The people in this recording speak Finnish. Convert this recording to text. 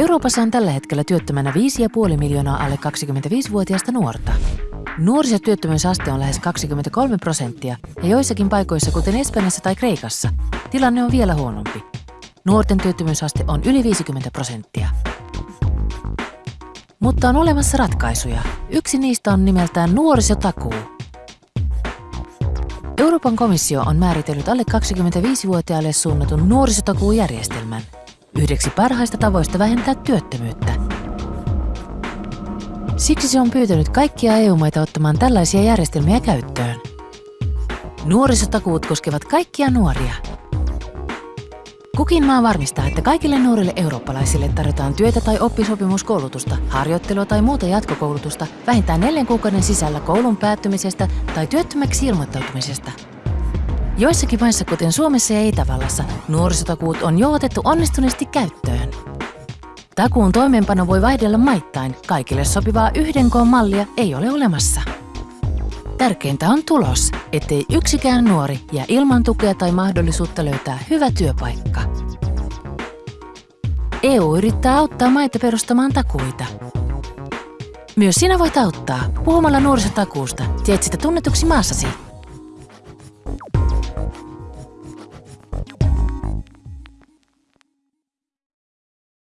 Euroopassa on tällä hetkellä työttömänä 5,5 miljoonaa alle 25-vuotiaista nuorta. Nuorisotyöttömyysaste on lähes 23 prosenttia ja joissakin paikoissa, kuten Espanjassa tai Kreikassa, tilanne on vielä huonompi. Nuorten työttömyysaste on yli 50 prosenttia. Mutta on olemassa ratkaisuja. Yksi niistä on nimeltään nuorisotakuu. Euroopan komissio on määritellyt alle 25-vuotiaille suunnatun nuorisotakuujärjestelmän yhdeksi parhaista tavoista vähentää työttömyyttä. Siksi se on pyytänyt kaikkia EU-maita ottamaan tällaisia järjestelmiä käyttöön. Nuorisotakuut koskevat kaikkia nuoria. Kukin maa varmistaa, että kaikille nuorille eurooppalaisille tarjotaan työtä tai oppisopimuskoulutusta, harjoittelua tai muuta jatkokoulutusta vähintään neljän kuukauden sisällä koulun päättymisestä tai työttömäksi ilmoittautumisesta. Joissakin maissa, kuten Suomessa ja Itävallassa, nuorisotakuut on jo otettu onnistuneesti käyttöön. Takuun toimeenpano voi vaihdella maittain. Kaikille sopivaa yhden koon mallia ei ole olemassa. Tärkeintä on tulos, ettei yksikään nuori jää ilman tukea tai mahdollisuutta löytää hyvä työpaikka. EU yrittää auttaa maita perustamaan takuita. Myös sinä voit auttaa puhumalla nuorisotakuusta. Teet sitä tunnetuksi maassasi